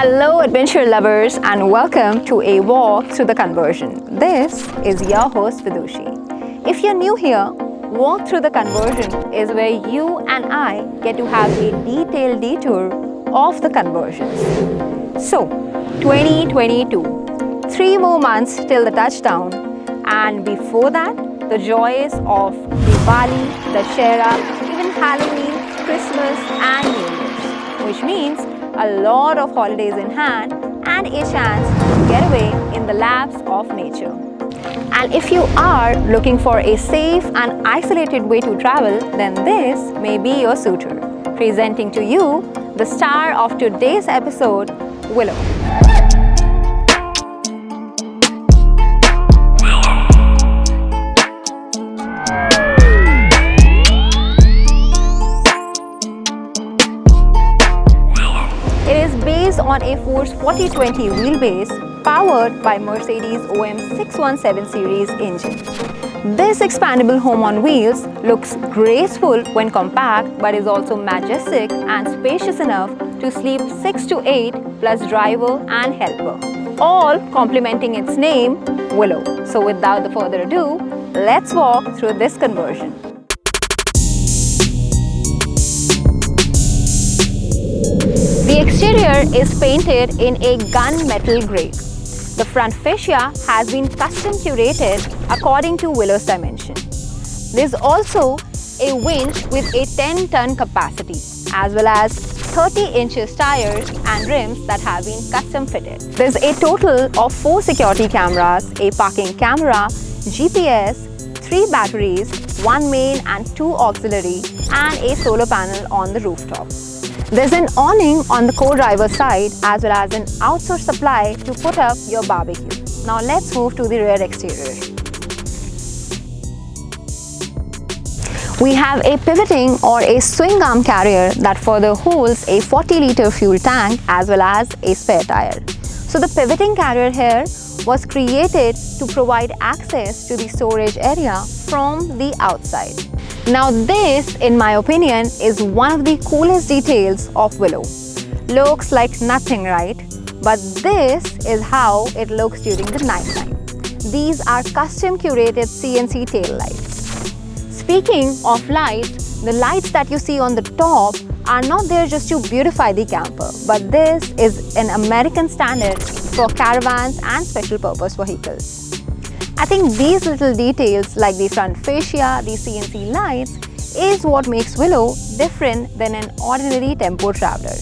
Hello adventure lovers and welcome to a walk through the conversion. This is your host Vidushi. If you're new here, Walk Through the Conversion is where you and I get to have a detailed detour of the conversions. So, 2022, three more months till the touchdown and before that, the joys of Diwali, Dussehra, even Halloween, Christmas and New Year's, which means a lot of holidays in hand and a chance to get away in the laps of nature. And if you are looking for a safe and isolated way to travel, then this may be your suitor. Presenting to you the star of today's episode, Willow. Force 4020 wheelbase powered by Mercedes OM 617 series engine. This expandable home on wheels looks graceful when compact but is also majestic and spacious enough to sleep 6 to 8 plus driver and helper, all complementing its name, Willow. So without the further ado, let's walk through this conversion. Exterior is painted in a gunmetal grey. The front fascia has been custom curated according to Willow's dimension. There's also a winch with a 10-ton capacity as well as 30 inches tires and rims that have been custom fitted. There's a total of 4 security cameras, a parking camera, GPS, 3 batteries, 1 main and 2 auxiliary and a solar panel on the rooftop. There's an awning on the co-driver side as well as an outsourced supply to put up your barbecue. Now let's move to the rear exterior. We have a pivoting or a swing arm carrier that further holds a 40 litre fuel tank as well as a spare tire. So the pivoting carrier here was created to provide access to the storage area from the outside. Now this, in my opinion, is one of the coolest details of Willow. Looks like nothing, right? But this is how it looks during the night time. These are custom curated CNC tail lights. Speaking of lights, the lights that you see on the top are not there just to beautify the camper, but this is an American standard for caravans and special purpose vehicles. I think these little details like the front fascia, the CNC lights is what makes Willow different than an ordinary tempo traveler.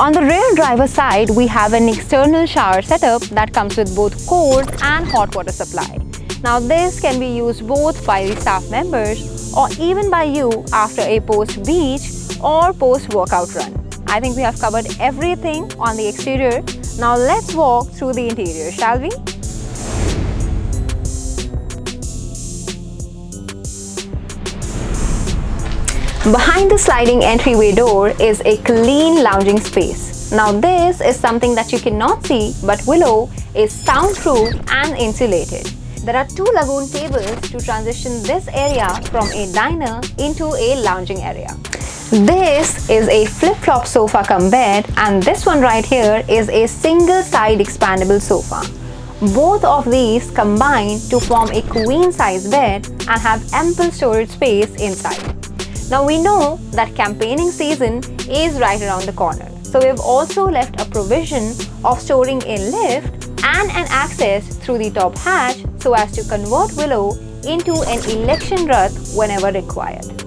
On the rear driver side, we have an external shower setup that comes with both cold and hot water supply. Now this can be used both by the staff members or even by you after a post-beach or post-workout run. I think we have covered everything on the exterior. Now let's walk through the interior, shall we? Behind the sliding entryway door is a clean lounging space. Now this is something that you cannot see but Willow is soundproof and insulated. There are two Lagun tables to transition this area from a diner into a lounging area. This is a flip-flop sofa come bed and this one right here is a single side expandable sofa. Both of these combine to form a queen size bed and have ample storage space inside. Now we know that campaigning season is right around the corner. So we've also left a provision of storing a lift and an access through the top hatch so as to convert Willow into an election Rath whenever required.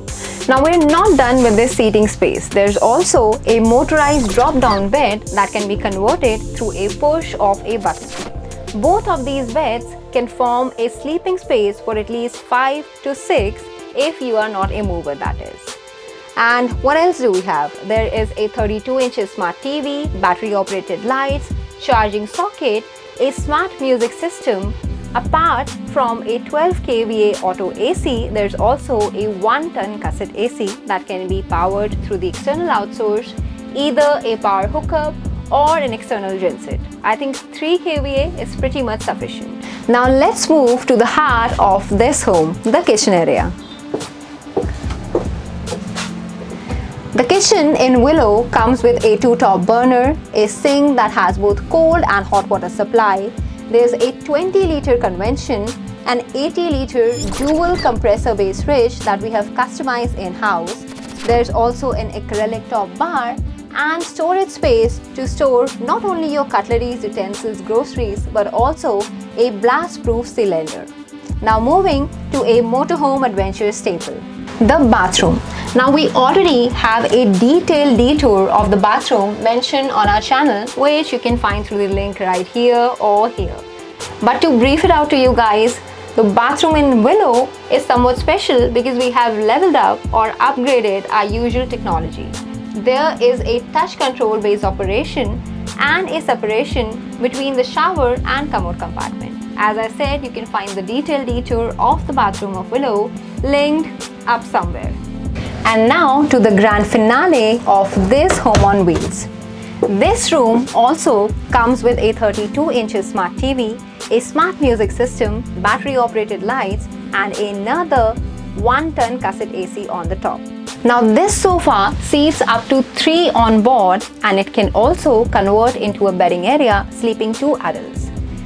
Now we're not done with this seating space. There's also a motorized drop-down bed that can be converted through a push of a button. Both of these beds can form a sleeping space for at least 5 to 6 if you are not a mover that is. And what else do we have? There is a 32 inches smart TV, battery operated lights, charging socket, a smart music system. Apart from a 12 kVA auto AC, there's also a 1 ton cassette AC that can be powered through the external outsource, either a power hookup or an external genset. I think 3 kVA is pretty much sufficient. Now let's move to the heart of this home, the kitchen area. The kitchen in Willow comes with a two-top burner, a sink that has both cold and hot water supply. There's a 20-liter convection, an 80-liter dual compressor-based fridge that we have customized in-house. There's also an acrylic top bar and storage space to store not only your cutleries, utensils, groceries, but also a blast-proof cylinder. Now moving to a motorhome adventure staple, the bathroom. Now we already have a detailed detour of the bathroom mentioned on our channel which you can find through the link right here or here. But to brief it out to you guys, the bathroom in Willow is somewhat special because we have leveled up or upgraded our usual technology. There is a touch control based operation and a separation between the shower and commode compartment. As I said, you can find the detailed detour of the bathroom of Willow linked up somewhere. And now to the grand finale of this home on wheels. This room also comes with a 32 inches smart TV, a smart music system, battery operated lights and another 1 ton cassette AC on the top. Now this sofa seats up to 3 on board and it can also convert into a bedding area sleeping 2 adults.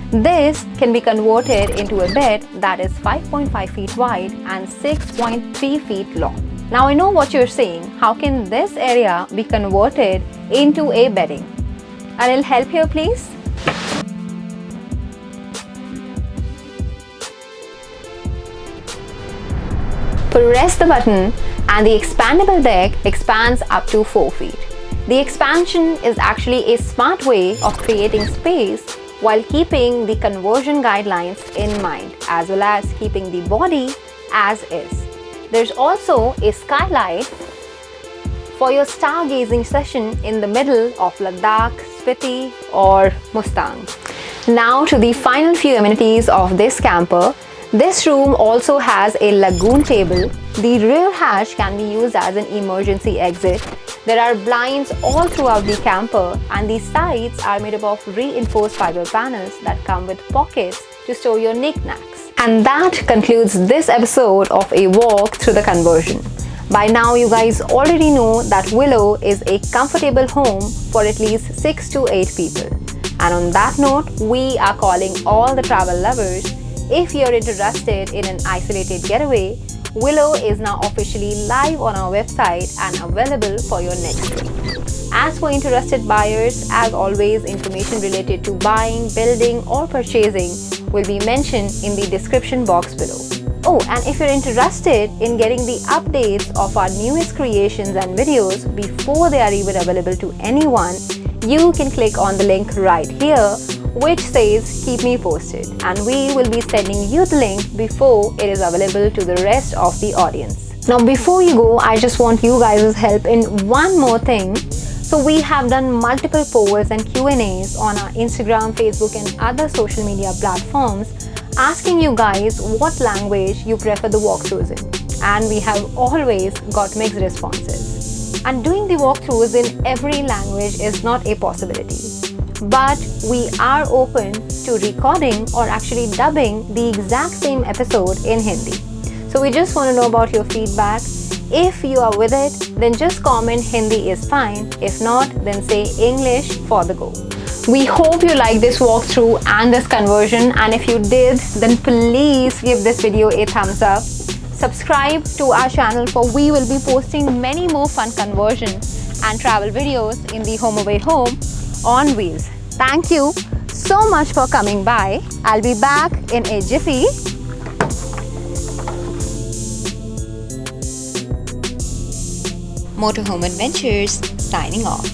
This can be converted into a bed that is 5.5 feet wide and 6.3 feet long. Now I know what you're saying, how can this area be converted into a bedding? A little help here please? Press the button and the expandable deck expands up to 4 feet. The expansion is actually a smart way of creating space while keeping the conversion guidelines in mind as well as keeping the body as is. There's also a skylight for your stargazing session in the middle of Ladakh, Spiti or Mustang. Now to the final few amenities of this camper. This room also has a Lagun table. The rear hatch can be used as an emergency exit. There are blinds all throughout the camper and the sides are made up of reinforced fiber panels that come with pockets to store your knickknacks. And that concludes this episode of a walk through the conversion. By now you guys already know that Willow is a comfortable home for at least 6 to 8 people. And on that note, we are calling all the travel lovers. If you're interested in an isolated getaway, Willow is now officially live on our website and available for your next trip. As for interested buyers, as always, information related to buying, building or purchasing will be mentioned in the description box below. Oh, and if you're interested in getting the updates of our newest creations and videos before they are even available to anyone, you can click on the link right here which says keep me posted and we will be sending you the link before it is available to the rest of the audience. Now before you go, I just want you guys' help in one more thing so we have done multiple polls and Q&As on our Instagram, Facebook and other social media platforms asking you guys what language you prefer the walkthroughs in. And we have always got mixed responses. And doing the walkthroughs in every language is not a possibility. But we are open to recording or actually dubbing the exact same episode in Hindi. So we just want to know about your feedback if you are with it, then just comment Hindi is fine. If not, then say English for the go. We hope you like this walkthrough and this conversion and if you did, then please give this video a thumbs up. Subscribe to our channel for we will be posting many more fun conversion and travel videos in the Home Away Home on wheels. Thank you so much for coming by. I'll be back in a jiffy. Motorhome Adventures signing off.